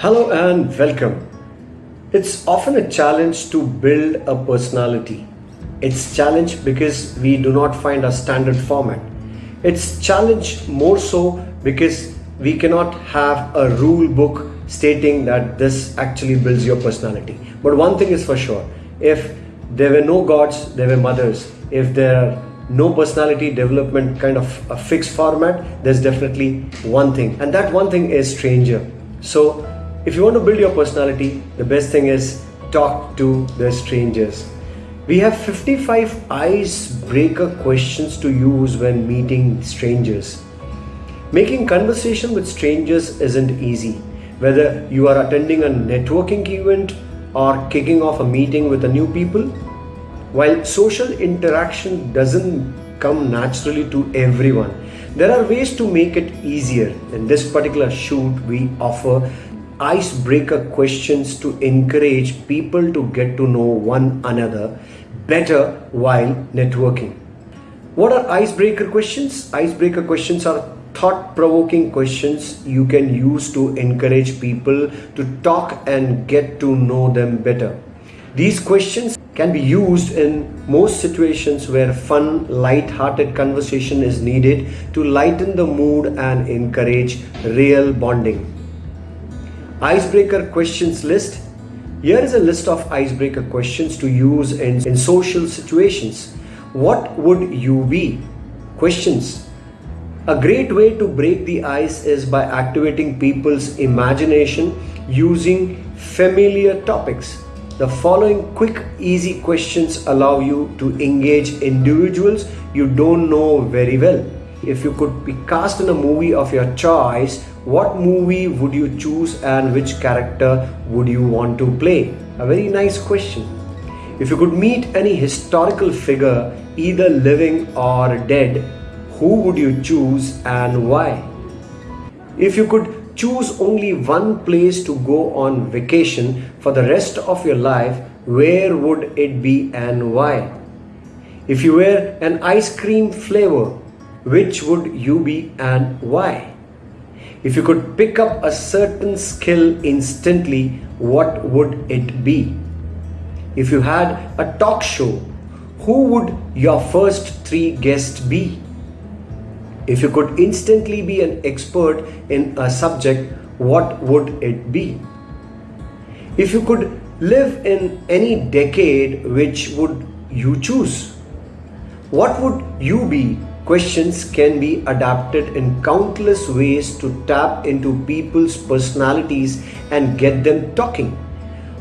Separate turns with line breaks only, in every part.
Hello and welcome. It's often a challenge to build a personality. It's challenge because we do not find a standard format. It's challenge more so because we cannot have a rule book stating that this actually builds your personality. But one thing is for sure, if there were no gods, there were mothers. If there are no personality development kind of a fixed format, there's definitely one thing. And that one thing is stranger. So if you want to build your personality, the best thing is talk to the strangers. We have 55 icebreaker questions to use when meeting strangers. Making conversation with strangers isn't easy. Whether you are attending a networking event or kicking off a meeting with a new people, while social interaction doesn't come naturally to everyone, there are ways to make it easier. In this particular shoot, we offer icebreaker questions to encourage people to get to know one another better while networking. What are icebreaker questions? Icebreaker questions are thought provoking questions you can use to encourage people to talk and get to know them better. These questions can be used in most situations where fun, light-hearted conversation is needed to lighten the mood and encourage real bonding. Icebreaker questions list. Here is a list of icebreaker questions to use in, in social situations. What would you be? Questions. A great way to break the ice is by activating people's imagination using familiar topics. The following quick, easy questions allow you to engage individuals you don't know very well. If you could be cast in a movie of your choice, what movie would you choose and which character would you want to play? A very nice question. If you could meet any historical figure, either living or dead, who would you choose and why? If you could choose only one place to go on vacation for the rest of your life, where would it be and why? If you were an ice cream flavor, which would you be and why? If you could pick up a certain skill instantly, what would it be? If you had a talk show, who would your first three guests be? If you could instantly be an expert in a subject, what would it be? If you could live in any decade, which would you choose? What would you be Questions can be adapted in countless ways to tap into people's personalities and get them talking.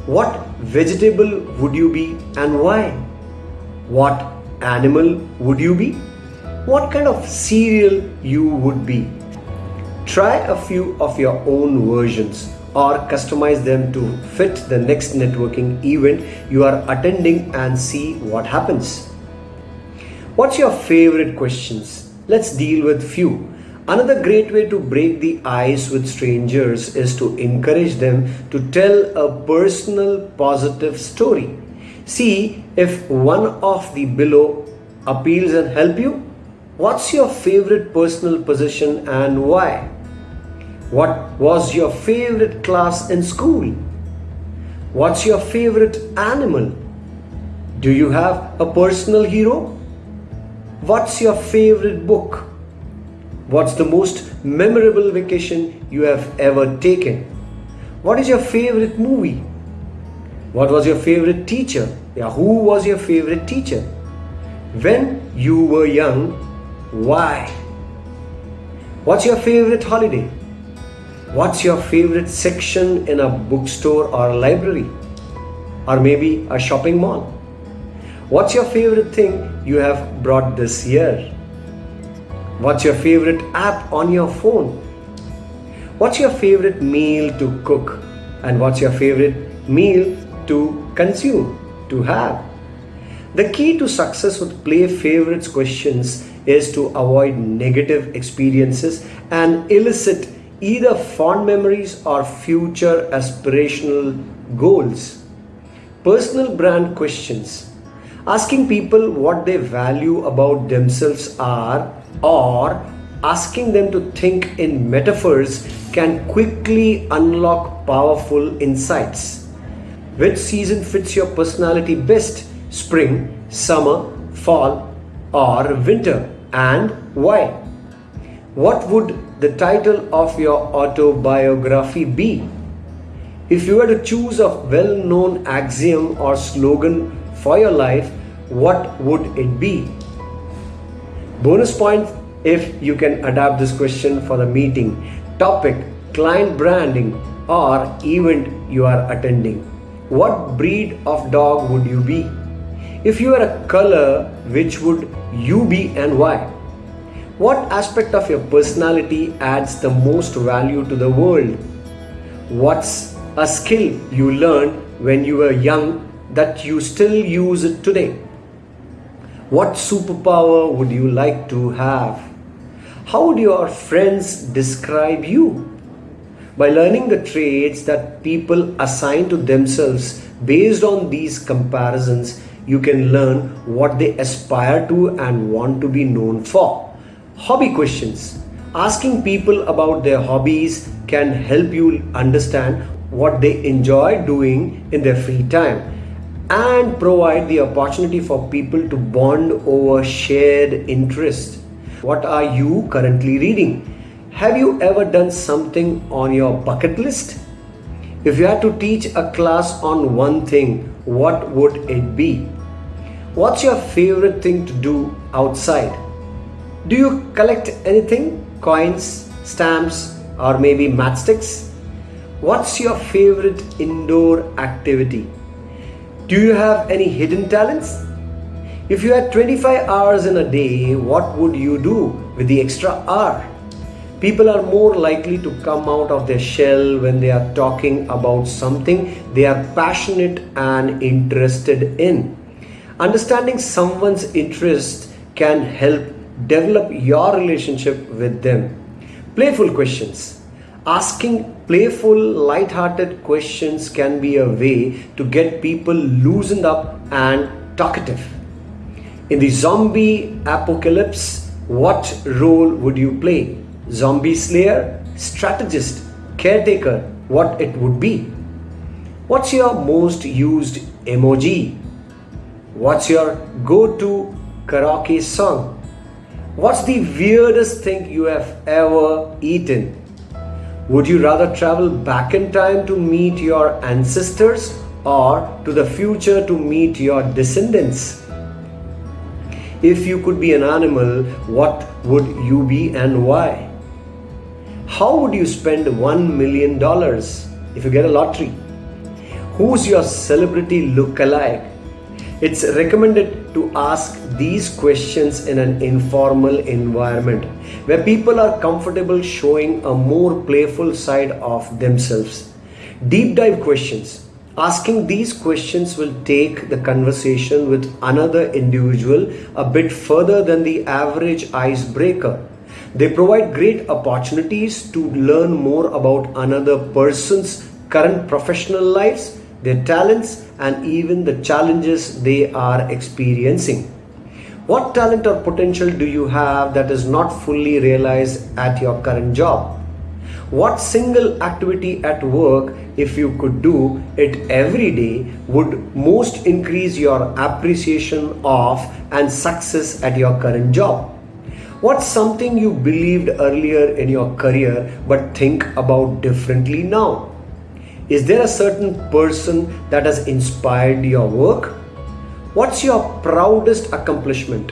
What vegetable would you be and why? What animal would you be? What kind of cereal you would be? Try a few of your own versions or customize them to fit the next networking event you are attending and see what happens. What's your favorite questions? Let's deal with few. Another great way to break the ice with strangers is to encourage them to tell a personal positive story. See if one of the below appeals and help you. What's your favorite personal position and why? What was your favorite class in school? What's your favorite animal? Do you have a personal hero? What's your favorite book? What's the most memorable vacation you have ever taken? What is your favorite movie? What was your favorite teacher? Yeah, who was your favorite teacher? When you were young, why? What's your favorite holiday? What's your favorite section in a bookstore or library? Or maybe a shopping mall? What's your favorite thing you have brought this year? What's your favorite app on your phone? What's your favorite meal to cook? And what's your favorite meal to consume, to have? The key to success with play favorites questions is to avoid negative experiences and elicit either fond memories or future aspirational goals. Personal brand questions asking people what they value about themselves are or asking them to think in metaphors can quickly unlock powerful insights. Which season fits your personality best? Spring, summer, fall, or winter? And why? What would the title of your autobiography be? If you were to choose a well known axiom or slogan for your life, what would it be? Bonus point if you can adapt this question for the meeting, topic, client branding, or event you are attending. What breed of dog would you be? If you were a color, which would you be and why? What aspect of your personality adds the most value to the world? What's a skill you learned when you were young that you still use it today? What superpower would you like to have? How would your friends describe you? By learning the traits that people assign to themselves based on these comparisons, you can learn what they aspire to and want to be known for. Hobby questions. Asking people about their hobbies can help you understand what they enjoy doing in their free time and provide the opportunity for people to bond over shared interests. What are you currently reading? Have you ever done something on your bucket list? If you had to teach a class on one thing, what would it be? What's your favorite thing to do outside? Do you collect anything? Coins, stamps, or maybe matchsticks? What's your favorite indoor activity? Do you have any hidden talents? If you had 25 hours in a day, what would you do with the extra hour? People are more likely to come out of their shell when they are talking about something they are passionate and interested in. Understanding someone's interest can help develop your relationship with them. Playful questions. Asking playful, light-hearted questions can be a way to get people loosened up and talkative. In the zombie apocalypse, what role would you play? Zombie slayer, strategist, caretaker, what it would be? What's your most used emoji? What's your go-to karaoke song? What's the weirdest thing you have ever eaten? Would you rather travel back in time to meet your ancestors or to the future to meet your descendants? If you could be an animal, what would you be and why? How would you spend $1 million if you get a lottery? Who's your celebrity look-alike? It's recommended to ask these questions in an informal environment where people are comfortable showing a more playful side of themselves. Deep dive questions. Asking these questions will take the conversation with another individual a bit further than the average icebreaker. They provide great opportunities to learn more about another person's current professional lives their talents, and even the challenges they are experiencing. What talent or potential do you have that is not fully realized at your current job? What single activity at work, if you could do it every day, would most increase your appreciation of and success at your current job? What's something you believed earlier in your career but think about differently now? Is there a certain person that has inspired your work? What's your proudest accomplishment?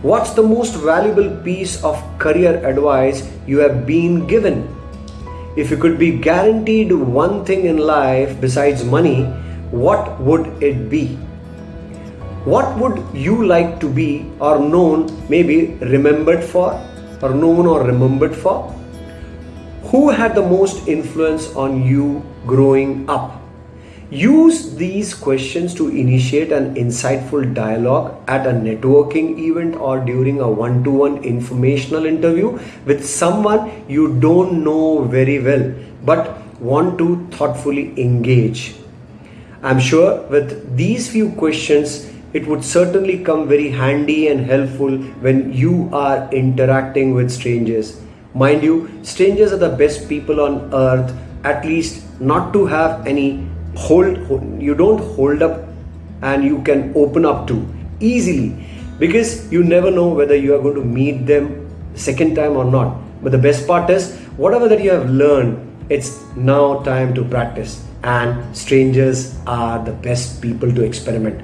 What's the most valuable piece of career advice you have been given? If you could be guaranteed one thing in life besides money, what would it be? What would you like to be or known, maybe remembered for, or known or remembered for? Who had the most influence on you growing up? Use these questions to initiate an insightful dialogue at a networking event or during a one to one informational interview with someone you don't know very well but want to thoughtfully engage. I'm sure with these few questions, it would certainly come very handy and helpful when you are interacting with strangers. Mind you, strangers are the best people on earth, at least not to have any hold, you don't hold up and you can open up to easily because you never know whether you are going to meet them second time or not. But the best part is, whatever that you have learned, it's now time to practice. And strangers are the best people to experiment.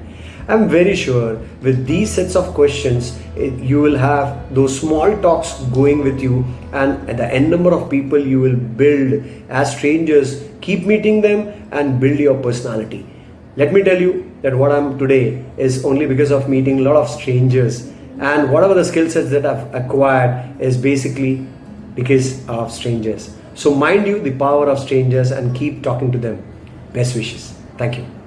I'm very sure with these sets of questions, it, you will have those small talks going with you, and the n number of people you will build as strangers. Keep meeting them and build your personality. Let me tell you that what I'm today is only because of meeting a lot of strangers, and whatever the skill sets that I've acquired is basically because of strangers. So mind you the power of strangers and keep talking to them. Best wishes. Thank you.